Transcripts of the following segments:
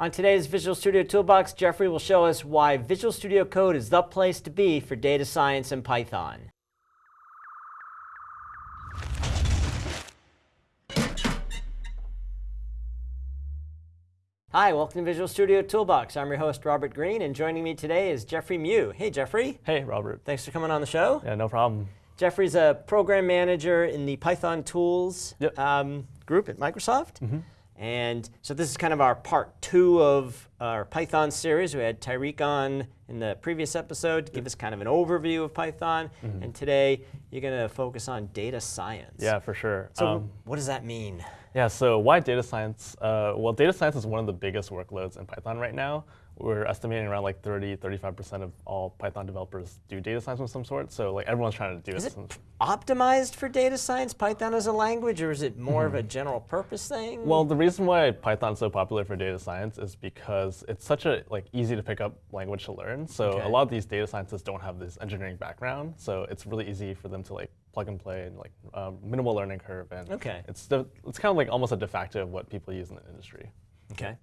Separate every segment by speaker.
Speaker 1: On today's Visual Studio Toolbox, Jeffrey will show us why Visual Studio Code is the place to be for data science and Python. Hi, welcome to Visual Studio Toolbox. I'm your host, Robert Green, and joining me today is Jeffrey Mew. Hey, Jeffrey.
Speaker 2: Hey, Robert.
Speaker 1: Thanks for coming on the show.
Speaker 2: Yeah, no problem.
Speaker 1: Jeffrey's a program manager in the Python tools
Speaker 2: yep.
Speaker 1: um, group at Microsoft.
Speaker 2: Mm -hmm.
Speaker 1: And so this is kind of our part two of our Python series. We had Tyreek on in the previous episode to give us kind of an overview of Python. Mm -hmm. And today you're going to focus on data science.
Speaker 2: Yeah, for sure.
Speaker 1: So um, what does that mean?
Speaker 2: Yeah, so why data science? Uh, well, data science is one of the biggest workloads in Python right now. We're estimating around like 30, 35% of all Python developers do data science of some sort. So like everyone's trying to do
Speaker 1: is
Speaker 2: it.
Speaker 1: it optimized for data science, Python as a language, or is it more mm -hmm. of a mm-hmm. general purpose thing?
Speaker 2: Well, the reason why Python's so popular for data science is because it's such a like easy to pick up language to learn. So okay. a lot of these data scientists don't have this engineering background. So it's really easy for them to like plug and play and like um, minimal learning curve. And
Speaker 1: okay.
Speaker 2: it's, it's kind of like almost a de facto of what people use in the industry.
Speaker 1: Okay.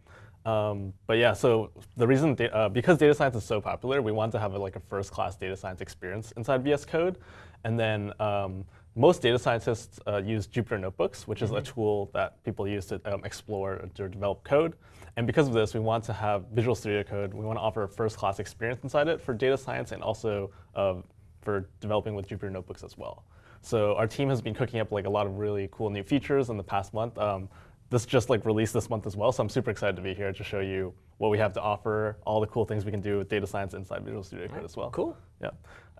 Speaker 2: Um, but yeah, so the reason, uh, because data science is so popular, we want to have a, like a first-class data science experience inside VS Code. And then um, most data scientists uh, use Jupyter Notebooks, which mm -hmm. is a mm-hmm. tool that people use to um, explore or develop code. And because of this, we want to have Visual Studio Code. We want to offer a first-class experience inside it for data science and also uh, for developing with Jupyter Notebooks as well. So our team has been cooking up like a lot of really cool new features in the past month. Um, this just like released this month as well, so I'm super excited to be here to show you what we have to offer, all the cool things we can do with data science inside Visual Studio Code right, as well.
Speaker 1: Cool.
Speaker 2: Yeah.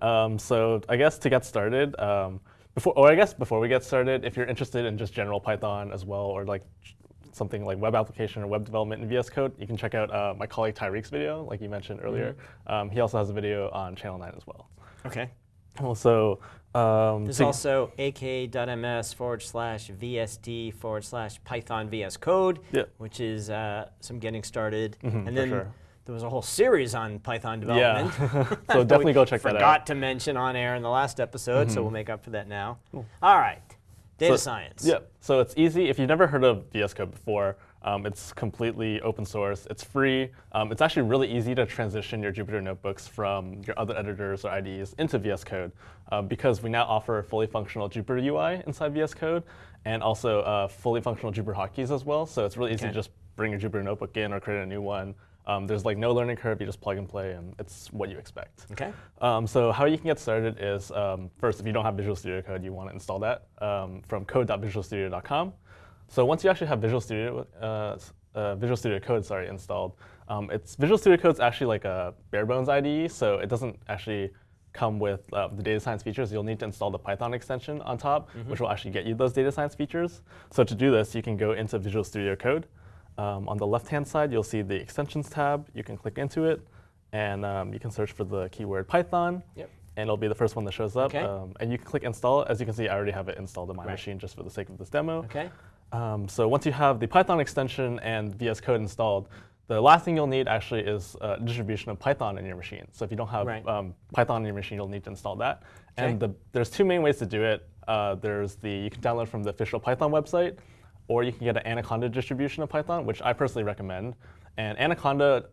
Speaker 2: Um, so I guess to get started, um, before, or I guess before we get started, if you're interested in just general Python as well, or like something like web application or web development in VS Code, you can check out uh, my colleague Tyreek's video, like you mentioned earlier. Mm -hmm. um, he also has a video on Channel 9 as well.
Speaker 1: Okay.
Speaker 2: Well, so um,
Speaker 1: There's also aka.ms forward slash VSD forward slash Python VS Code,
Speaker 2: yep.
Speaker 1: which is uh, some getting started.
Speaker 2: Mm -hmm,
Speaker 1: and then
Speaker 2: sure.
Speaker 1: There was a whole series on Python development.
Speaker 2: Yeah. so definitely go check that
Speaker 1: out. Forgot to mention on air in the last episode, mm -hmm. so
Speaker 2: mm-hmm.
Speaker 1: we'll make up for that now. Cool. All right, data
Speaker 2: so,
Speaker 1: science.
Speaker 2: Yeah, so it's easy. If you've never heard of VS Code before, um, it's completely open source. It's free. Um, it's actually really easy to transition your Jupyter notebooks from your other editors or IDEs into VS Code uh, because we now offer a fully functional Jupyter UI inside VS Code and also uh, fully functional Jupyter hotkeys as well. So it's really easy okay. to just bring your Jupyter notebook in or create a new one. Um, there's like no learning curve. You just plug and play, and it's what you expect.
Speaker 1: Okay.
Speaker 2: Um, so how you can get started is um, first, if you don't have Visual Studio Code, you want to install that um, from code.visualstudio.com. So once you actually have Visual Studio, uh, uh, Visual Studio Code, sorry, installed, um, it's Visual Studio Code is actually like a bare bones IDE, so it doesn't actually come with uh, the data science features. You'll need to install the Python extension on top, mm -hmm. which will actually get you those data science features. So to do this, you can go into Visual Studio Code. Um, on the left-hand side, you'll see the extensions tab. You can click into it, and um, you can search for the keyword Python.
Speaker 1: Yep.
Speaker 2: And it'll be the first one that shows up.
Speaker 1: Okay.
Speaker 2: Um, and you can click install. As you can see, I already have it installed on my
Speaker 1: right.
Speaker 2: machine just for the sake of this demo.
Speaker 1: Okay.
Speaker 2: Um, so once you have the Python extension and VS Code installed, the last thing you'll need actually is a distribution of Python in your machine. So if you don't have
Speaker 1: right.
Speaker 2: um, Python in your machine, you'll need to install that.
Speaker 1: Okay.
Speaker 2: And the, there's two main ways to do it. Uh, there's the you can download from the official Python website, or you can get an Anaconda distribution of Python, which I personally recommend. And Anaconda,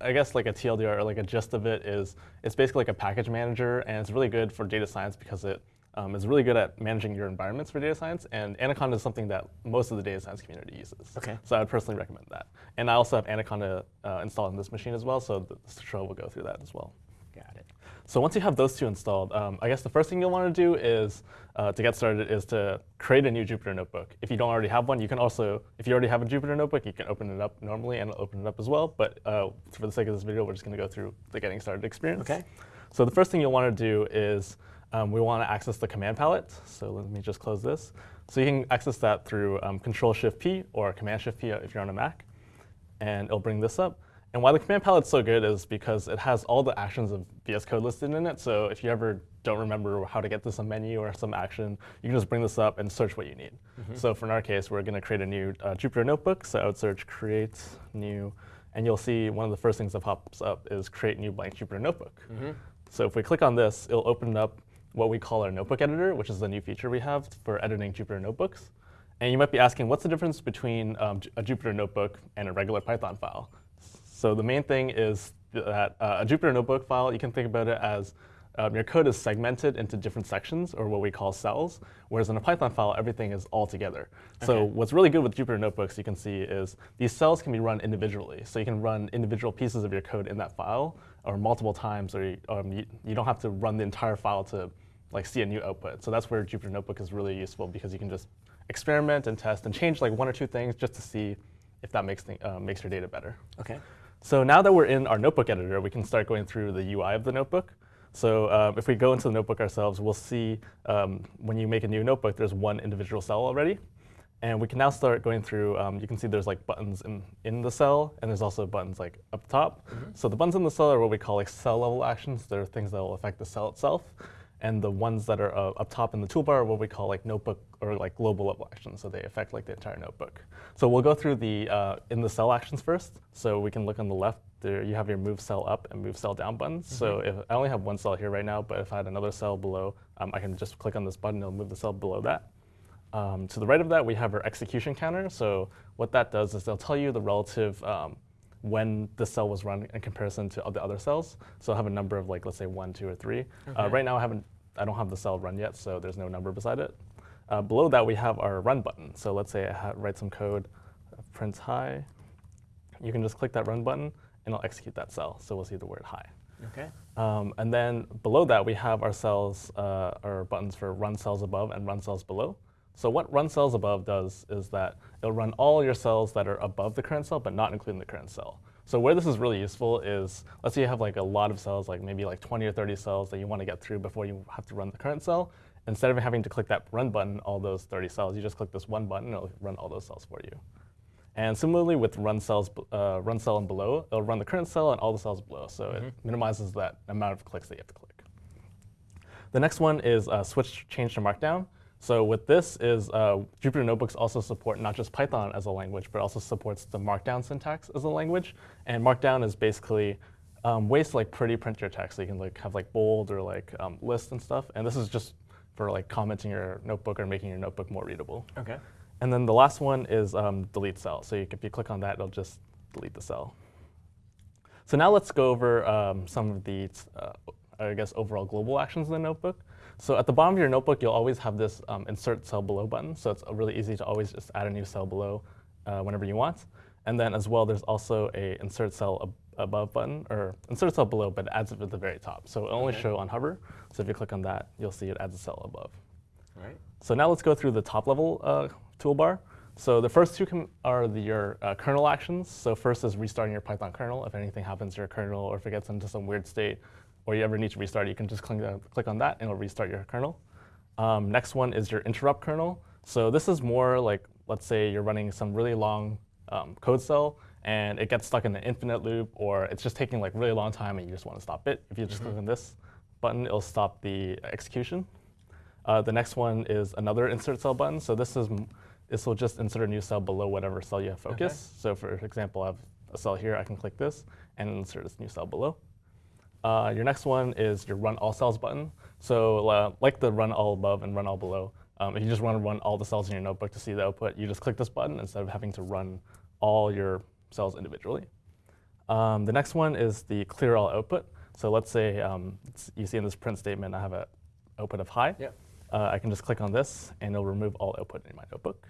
Speaker 2: I guess like a TLDR or like a gist of it is, it's basically like a package manager, and it's really good for data science because it um, is really good at managing your environments for data science, and Anaconda is something that most of the data science community uses.
Speaker 1: Okay.
Speaker 2: So I would personally recommend that. And I also have Anaconda uh, installed on this machine as well, so the tutorial will go through that as well.
Speaker 1: Got it.
Speaker 2: So once you have those two installed, um, I guess the first thing you'll want to do is, uh, to get started, is to create a new Jupyter notebook. If you don't already have one, you can also, if you already have a Jupyter notebook, you can open it up normally and open it up as well. But uh, for the sake of this video, we're just going to go through the getting started experience.
Speaker 1: Okay.
Speaker 2: So the first thing you'll want to do is um, we want to access the command palette. So let me just close this. So you can access that through um, Control-Shift-P or Command-Shift-P if you're on a Mac. And it'll bring this up. And why the command palette's so good is because it has all the actions of VS Code listed in it. So if you ever don't remember how to get to some menu or some action, you can just bring this up and search what you need. Mm -hmm. So for in our case, we're going to create a new uh, Jupyter notebook. So I would search create new. And you'll see one of the first things that pops up is create new blank Jupyter notebook.
Speaker 1: Mm -hmm.
Speaker 2: So if we click on this, it'll open up what we call our notebook editor, which is the new feature we have for editing Jupyter notebooks. And you might be asking, what's the difference between um, a Jupyter notebook and a regular Python file? So the main thing is that uh, a Jupyter Notebook file, you can think about it as um, your code is segmented into different sections, or what we call cells, whereas in a Python file, everything is all together. Okay. So what's really good with Jupyter Notebooks, you can see, is these cells can be run individually. So you can run individual pieces of your code in that file, or multiple times, or you, um, you, you don't have to run the entire file to like see a new output. So that's where Jupyter Notebook is really useful, because you can just experiment and test and change like one or two things just to see if that makes, uh, makes your data better.
Speaker 1: Okay.
Speaker 2: So now that we're in our notebook editor, we can start going through the UI of the notebook. So um, if we go into the notebook ourselves, we'll see um, when you make a new notebook, there's one individual cell already. And we can now start going through, um, you can see there's like buttons in, in the cell, and there's also buttons like up top. Mm -hmm. So the buttons in the cell are what we call like cell level actions. They're things that will affect the cell itself. And the ones that are uh, up top in the toolbar are what we call like notebook or like global level actions. So they affect like the entire notebook. So we'll go through the uh, in the cell actions first. So we can look on the left. There you have your move cell up and move cell down buttons. Mm -hmm. So mm-hmm. if I only have one cell here right now, but if I had another cell below, um, I can just click on this button. It'll move the cell below that. Um, to the right of that, we have our execution counter. So what that does is they'll tell you the relative um, when the cell was run in comparison to the other cells. So I have a number of like, let's say one, two, or three. Uh, okay. Uh, right now I haven't, I don't have the cell run yet, so there's no number beside it. Uh, below that we have our run button. So let's say I write some code, uh, print hi. You can just click that run button and it'll execute that cell. So we'll see the word hi.
Speaker 1: Okay.
Speaker 2: Um, and then below that we have our cells, uh, our buttons for run cells above and run cells below. So what run cells above does is that it'll run all your cells that are above the current cell, but not including the current cell. So where this is really useful is, let's say you have like a lot of cells, like maybe like 20 or 30 cells that you want to get through before you have to run the current cell. Instead of having to click that run button, all those 30 cells, you just click this one button, and it'll run all those cells for you. And similarly with run cells, uh, run cell and below, it'll run the current cell and all the cells below. So mm -hmm. it mm-hmm. minimizes that amount of clicks that you have to click. The next one is uh, switch change to Markdown. So with this is uh, Jupyter Notebooks also support not just Python as a language, but also supports the Markdown syntax as a language. And Markdown is basically um, ways to like pretty print your text. So you can like have like bold or like um, list and stuff. And this is just for like commenting your notebook or making your notebook more readable.
Speaker 1: Okay.
Speaker 2: And then the last one is um, delete cell. So you, if you click on that, it'll just delete the cell. So now let's go over um, some of the, uh, I guess, overall global actions in the notebook. So at the bottom of your notebook, you'll always have this um, insert cell below button. So it's really easy to always just add a new cell below uh, whenever you want. And then as well, there's also a insert cell ab above button, or insert cell below, but it adds it at the very top. So it only okay. show on hover. So if you click on that, you'll see it adds a cell above.
Speaker 1: All right.
Speaker 2: So now let's go through the top level uh, toolbar. So the first two are the, your uh, kernel actions. So first is restarting your Python kernel. If anything happens to your kernel or if it gets into some weird state, or you ever need to restart, you can just click, uh, click on that and it'll restart your kernel. Um, next one is your interrupt kernel. So this is more like, let's say you're running some really long um, code cell and it gets stuck in an infinite loop or it's just taking like really long time and you just want to stop it. If you just mm -hmm. click on this button, it'll stop the execution. Uh, the next one is another insert cell button. So this is this will just insert a new cell below whatever cell you have focus. Okay. So for example, I have a cell here. I can click this and insert this new cell below. Uh, your next one is your run all cells button. So uh, like the run all above and run all below, um, if you just want to run all the cells in your notebook to see the output, you just click this button instead of having to run all your cells individually. Um, the next one is the clear all output. So let's say um, you see in this print statement, I have an output of hi.
Speaker 1: Yep.
Speaker 2: Uh, I can just click on this, and it'll remove all output in my notebook.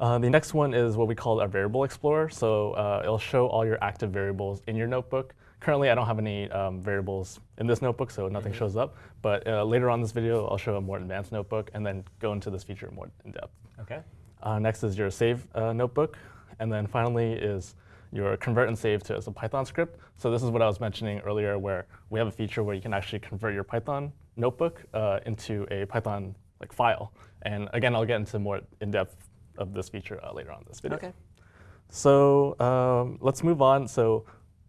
Speaker 2: Uh, the next one is what we call our variable explorer. So uh, it'll show all your active variables in your notebook. Currently, I don't have any um, variables in this notebook, so nothing mm -hmm. shows up. But uh, later on in this video, I'll show a more advanced notebook and then go into this feature more in depth.
Speaker 1: Okay.
Speaker 2: Uh, next is your save uh, notebook. And then finally is your convert and save to as a Python script. So this is what I was mentioning earlier, where we have a feature where you can actually convert your Python notebook uh, into a Python like file. And again, I'll get into more in depth of this feature uh, later on in this video.
Speaker 1: Okay.
Speaker 2: So um, let's move on. So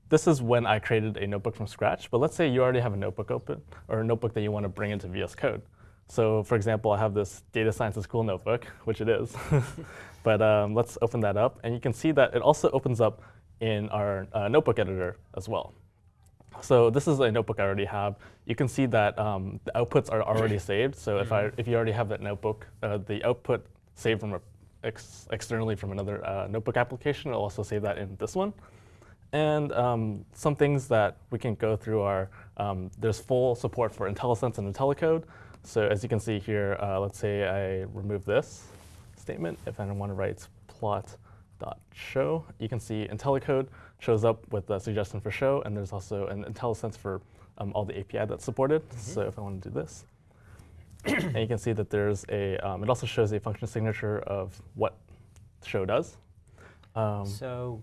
Speaker 2: this is when I created a notebook from scratch. But let's say you already have a notebook open, or a notebook that you want to bring into VS Code. So for example, I have this data science is cool notebook, which it is. but um, let's open that up. And you can see that it also opens up in our uh, notebook editor as well. So this is a notebook I already have. You can see that um, the outputs are already saved. So if, I, mm-hmm. if you already have that notebook, uh, the output saved from ex externally from another uh, notebook application, it'll also save that in this one. And um, some things that we can go through are um, there's full support for IntelliSense and IntelliCode. So as you can see here, uh, let's say I remove this statement. If I want to write plot.show, you can see IntelliCode shows up with the suggestion for show, and there's also an IntelliSense for um, all the API that's supported. Mm -hmm. So if I want to do this, and you can see that there's a, um, it also shows a function signature of what show does.
Speaker 1: Um, so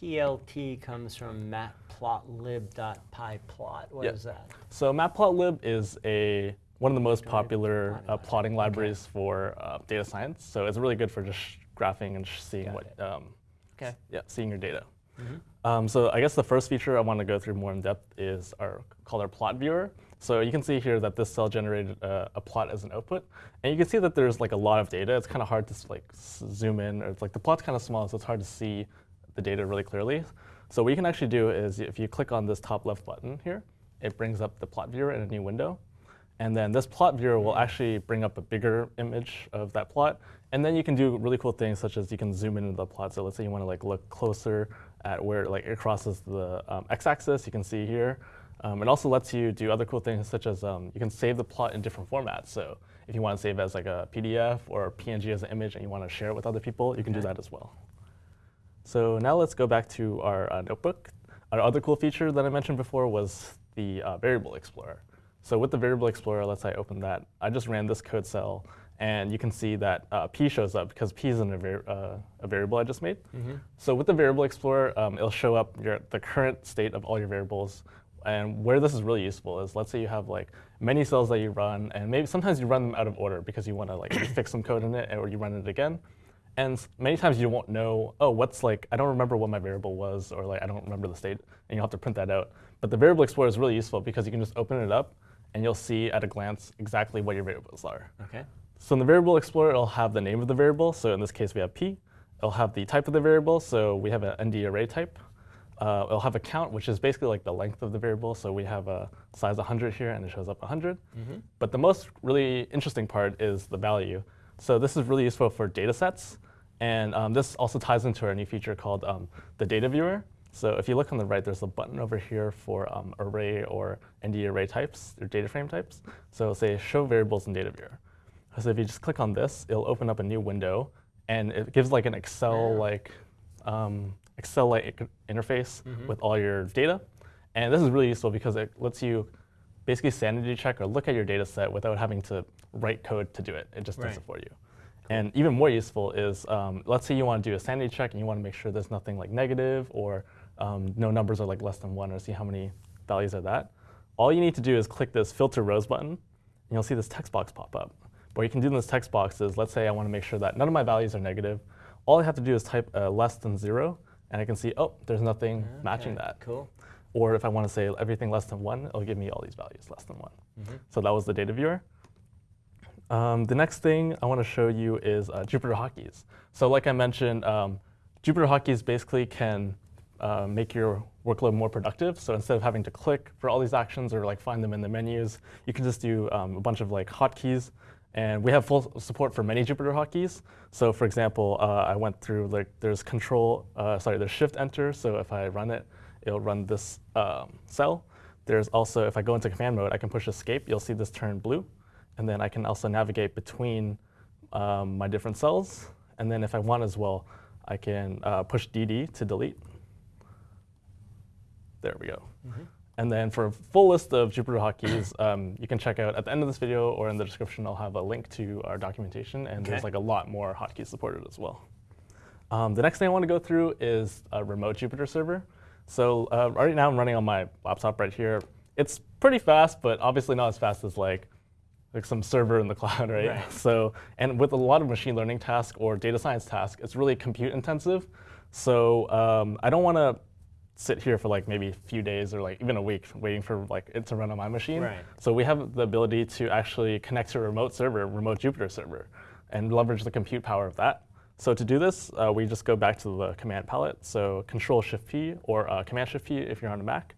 Speaker 1: PLT comes from matplotlib.pyplot. What yep. is that?
Speaker 2: So matplotlib is a one of the most popular plotting, uh, plotting libraries okay. for uh, data science. So it's really good for just graphing and seeing Got what, um, okay. yeah, seeing your data. Mm -hmm. um, so I guess the first feature I want to go through more in depth is our called our plot viewer. So you can see here that this cell generated a, a, plot as an output. And you can see that there's like a lot of data. It's kind of hard to like zoom in, or it's like the plot's kind of small, so it's hard to see the data really clearly. So what you can actually do is if you click on this top left button here, it brings up the plot viewer in a new window. And then this plot viewer will actually bring up a bigger image of that plot. And then you can do really cool things such as you can zoom into the plot. So let's say you want to like look closer at where like it crosses the um, x-axis, you can see here. Um, it also lets you do other cool things such as um, you can save the plot in different formats. So if you want to save as like a PDF or PNG as an image and you want to share it with other people, you can do that as well. So now let's go back to our uh, notebook. Our other cool feature that I mentioned before was the uh, variable explorer. So with the variable explorer, let's say I open that. I just ran this code cell, and you can see that uh, p shows up because p is in a, var uh, a variable I just made. Mm -hmm. So with the variable explorer, um, it'll show up your, the current state of all your variables and where this is really useful is let's say you have like many cells that you run, and maybe sometimes you run them out of order because you want to like fix some code in it, or you run it again. And many times you won't know, oh, what's like, I don't remember what my variable was, or like I don't remember the state, and you'll have to print that out. But the variable explorer is really useful because you can just open it up, and you'll see at a glance exactly what your variables are.
Speaker 1: Okay.
Speaker 2: So in the variable explorer, it'll have the name of the variable. So in this case, we have p. It'll have the type of the variable. So we have an ND array type. Uh, it'll have a count, which is basically like the length of the variable. So we have a size 100 here, and it shows up 100. Mm -hmm. But the most really interesting part is the value. So this is really useful for data sets. And um, this also ties into our new feature called um, the data viewer. So if you look on the right, there's a button over here for um, array or ND array types, or data frame types. So say show variables in data viewer. So if you just click on this, it'll open up a new window, and it gives like an Excel-like um, Excel-like interface mm -hmm. with all your data. And this is really useful because it lets you basically sanity check or look at your data set without having to write code to do it. It just right. does it for you. Cool. And even more useful is, um, let's say you want to do a sanity check and you want to make sure there's nothing like negative or um, no numbers are like less than one or see how many values are that. All you need to do is click this filter rows button and you'll see this text box pop up. What you can do in this text box is, let's say I want to make sure that none of my values are negative. All I have to do is type uh, less than zero and I can see, oh, there's nothing okay, matching that.
Speaker 1: Cool.
Speaker 2: Or if I want to say everything less than 1, it'll give me all these values less than 1. Mm -hmm. So that was the data viewer. Um, the next thing I want to show you is uh, Jupyter Hotkeys. So like I mentioned, um, Jupyter Hotkeys basically can uh, make your workload more productive. So instead of having to click for all these actions or like find them in the menus, you can just do um, a bunch of like hotkeys and we have full support for many Jupyter hotkeys. So for example, uh, I went through, like, there's control, uh, sorry, there's shift enter. So if I run it, it'll run this um, cell. There's also, if I go into command mode, I can push escape. You'll see this turn blue. And then I can also navigate between um, my different cells. And then if I want as well, I can uh, push DD to delete. There we go. Mm -hmm. And then for a full list of Jupyter hotkeys, um, you can check out at the end of this video or in the description, I'll have a link to our documentation. And okay. there's like a lot more hotkeys supported as well. Um, the next thing I want to go through is a remote Jupyter server. So uh, right now I'm running on my laptop right here. It's pretty fast, but obviously not as fast as like, like some server in the cloud, right? right? So, and with a lot of machine learning tasks or data science tasks, it's really compute intensive. So um, I don't want to sit here for like maybe a few days or like even a week waiting for like it to run on my machine.
Speaker 1: Right.
Speaker 2: So we have the ability to actually connect to a remote server, remote Jupyter server, and leverage the compute power of that. So to do this, uh, we just go back to the command palette. So Control Shift P or uh, Command Shift P if you're on a Mac,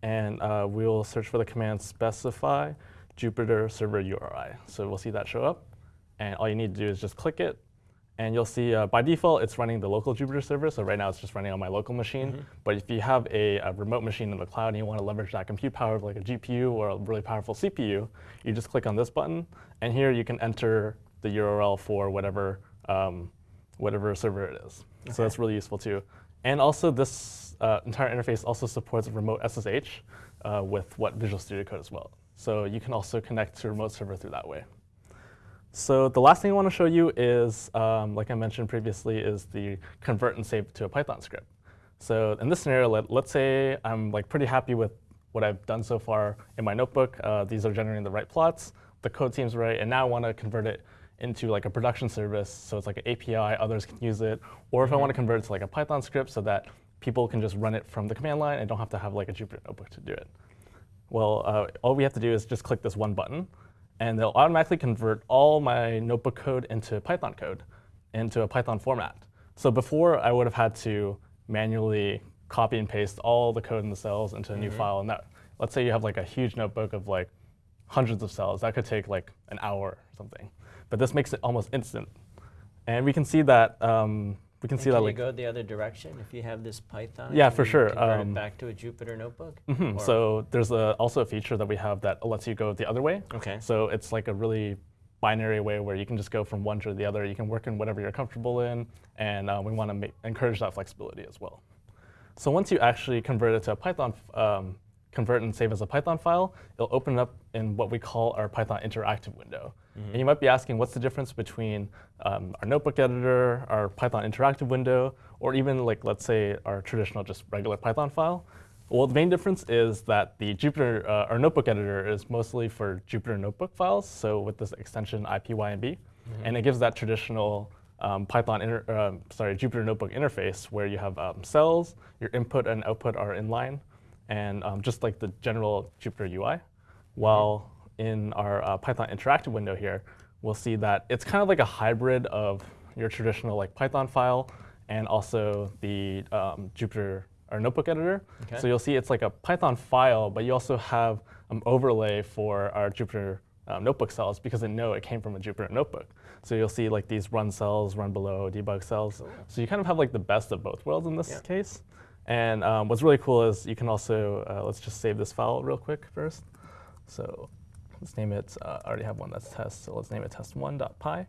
Speaker 2: and uh, we'll search for the command specify Jupyter server URI. So we'll see that show up, and all you need to do is just click it, And you'll see uh, by default, it's running the local Jupyter server. So right now it's just running on my local machine. Mm -hmm. But if you have a, a, remote machine in the cloud and you want to leverage that compute power of like a GPU or a really powerful CPU, you just click on this button. And here you can enter the URL for whatever, um, whatever server it is. Okay. So that's really useful too. And also this uh, entire interface also supports remote SSH uh, with what Visual Studio Code as well. So you can also connect to a remote server through that way. So the last thing I want to show you is, um, like I mentioned previously, is the convert and save to a Python script. So in this scenario, let, us say I'm like pretty happy with what I've done so far in my notebook. Uh, these are generating the right plots. The code seems right, and now I want to convert it into like a production service, so it's like an API, others can use it. Or if. I want to convert it to like a Python script so that people can just run it from the command line and don't have to have like a Jupyter notebook to do it. Well, uh, all we have to do is just click this one button and they'll automatically convert all my notebook code into Python code, into a Python format. So before, I would have had to manually copy and paste all the code in the cells into a mm -hmm. new mm-hmm. file. And that, let's say you have like a huge notebook of like hundreds of cells. That could take like an hour or something. But this makes it almost instant. And we can see that um, we can
Speaker 1: and
Speaker 2: see
Speaker 1: can
Speaker 2: that
Speaker 1: you
Speaker 2: like
Speaker 1: go the other direction if you have this Python.
Speaker 2: Yeah, for sure.
Speaker 1: Convert um, it back to a Jupyter notebook.
Speaker 2: Mm -hmm. So there's a, also a feature that we have that lets you go the other way.
Speaker 1: Okay.
Speaker 2: So it's like a really binary way where you can just go from one to the other. You can work in whatever you're comfortable in, and uh, we want to encourage that flexibility as well. So once you actually convert it to a Python, um, convert and save as a Python file, it'll open up in what we call our Python interactive window. Mm -hmm. And you might be asking, what's the difference between um, our notebook editor, our Python interactive window, or even like, let's say, our traditional just regular Python file? Well, the main difference is that the Jupyter, uh, our notebook editor is mostly for Jupyter notebook files, so with this extension IPYNB, mm -hmm. and it gives that traditional um, Python, inter, uh, sorry, Jupyter notebook interface where you have um, cells, your input and output are inline, and um, just like the general Jupyter UI, while in our uh, Python interactive window here, we'll see that it's kind of like a hybrid of your traditional like Python file and also the um, Jupyter or notebook editor. Okay. So you'll see it's like a Python file, but you also have an overlay for our Jupyter um, notebook cells because it know it came from a Jupyter notebook. So you'll see like these run cells, run below, debug cells. Cool. So you kind of have like the best of both worlds in this yeah. case. And um, what's really cool is you can also, uh, let's just save this file real quick first. So Let's name it, uh, I already have one that's test, so let's name it test1.py.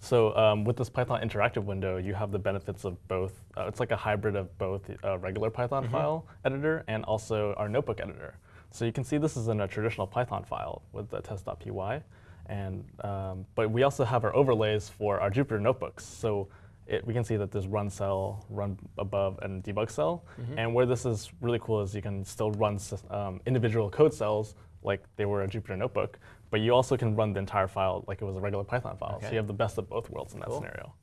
Speaker 2: So um, with this Python interactive window, you have the benefits of both. Uh, it's like a hybrid of both a regular Python mm -hmm. file editor and also our notebook editor. So you can see this is in a traditional Python file with the test.py. And, um, but we also have our overlays for our Jupyter notebooks. So it, we can see that there's run cell, run above, and debug cell. Mm -hmm. And where this is really cool is you can still run um, individual code cells like they were a Jupyter notebook, but you also can run the entire file like it was a regular Python file. Okay. So you have the best of both worlds in that cool. scenario.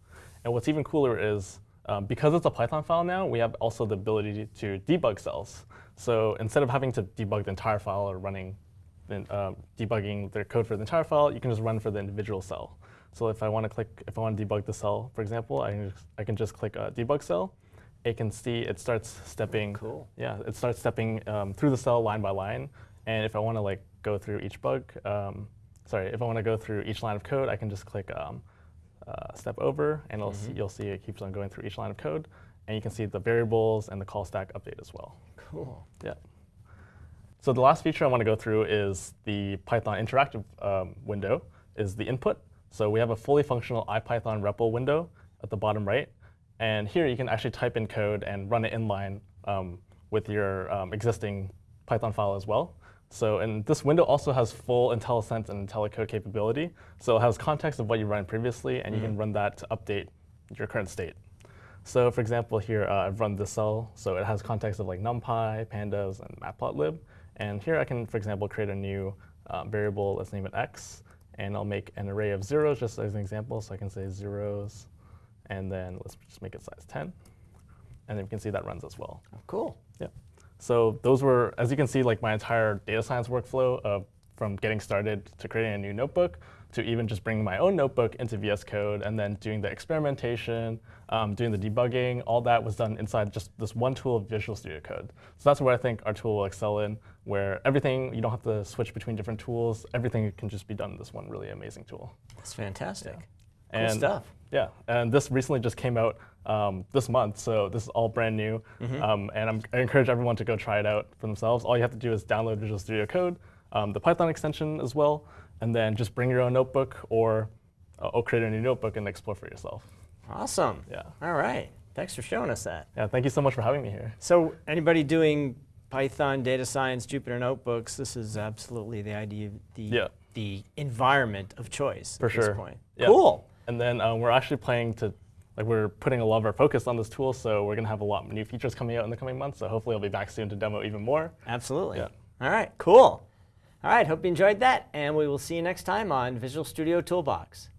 Speaker 2: And what's even cooler is um, because it's a Python file now, we have also the ability to debug cells. So instead of having to debug the entire file or running, uh, debugging their code for the entire file, you can just run for the individual cell. So if I want to click, if I want to debug the cell, for example, I can just, I can just click a debug cell. It can see it starts stepping.
Speaker 1: Cool.
Speaker 2: Yeah, it starts stepping um, through the cell line by line, and if I want to like go through each bug, um, sorry, if I want to go through each line of code, I can just click um, uh, step over, and mm -hmm. see, you'll see it keeps on going through each line of code. And you can see the variables and the call stack update as well.
Speaker 1: Cool.
Speaker 2: Yeah. So the last feature I want to go through is the Python interactive um, window, is the input. So we have a fully functional IPython REPL window at the bottom right. And here you can actually type in code and run it inline um, with your um, existing Python file as well. So and this window also has full IntelliSense and IntelliCode capability. So it has context of what you ran previously, and mm -hmm. you can mm-hmm. run that to update your current state. So for example, here uh, I've run this cell. So it has context of like NumPy, Pandas, and Matplotlib. And here I can, for example, create a new um, variable. Let's name it x. And I'll make an array of zeros just as an example. So I can say zeros. And then let's just make it size 10. And then you can see that runs as well.
Speaker 1: Oh, cool.
Speaker 2: Yeah. So those were, as you can see, like my entire data science workflow of from getting started to creating a new notebook to even just bringing my own notebook into VS Code and then doing the experimentation, um, doing the debugging, all that was done inside just this one tool of Visual Studio Code. So that's where I think our tool will excel in, where everything, you don't have to switch between different tools. Everything can just be done in this one really amazing tool.
Speaker 1: That's fantastic.
Speaker 2: Yeah. and
Speaker 1: stuff.
Speaker 2: Yeah, and this recently just came out um, this month, so this is all brand new.
Speaker 1: Mm-hmm.
Speaker 2: Um, and I'm, I encourage everyone to go try it out for themselves. All you have to do is download Visual Studio Code, um, the Python extension as well, and then just bring your own notebook or, uh, or create a new notebook and explore for yourself.
Speaker 1: Awesome.
Speaker 2: Yeah.
Speaker 1: All right. Thanks for showing us that.
Speaker 2: Yeah, thank you so much for having me here.
Speaker 1: So anybody doing Python, data science, Jupyter notebooks, this is absolutely the idea, the,
Speaker 2: Yeah.
Speaker 1: the environment of choice
Speaker 2: For
Speaker 1: at this
Speaker 2: sure.
Speaker 1: point.
Speaker 2: Yeah.
Speaker 1: Cool.
Speaker 2: And then um, we're actually planning to, like we're putting a lot of our focus on this tool, so we're gonna have a lot of new features coming out in the coming months. So hopefully I'll be back soon to demo even more.
Speaker 1: Absolutely.
Speaker 2: Yeah.
Speaker 1: All right, cool. All right, hope you enjoyed that, and we will see you next time on Visual Studio Toolbox.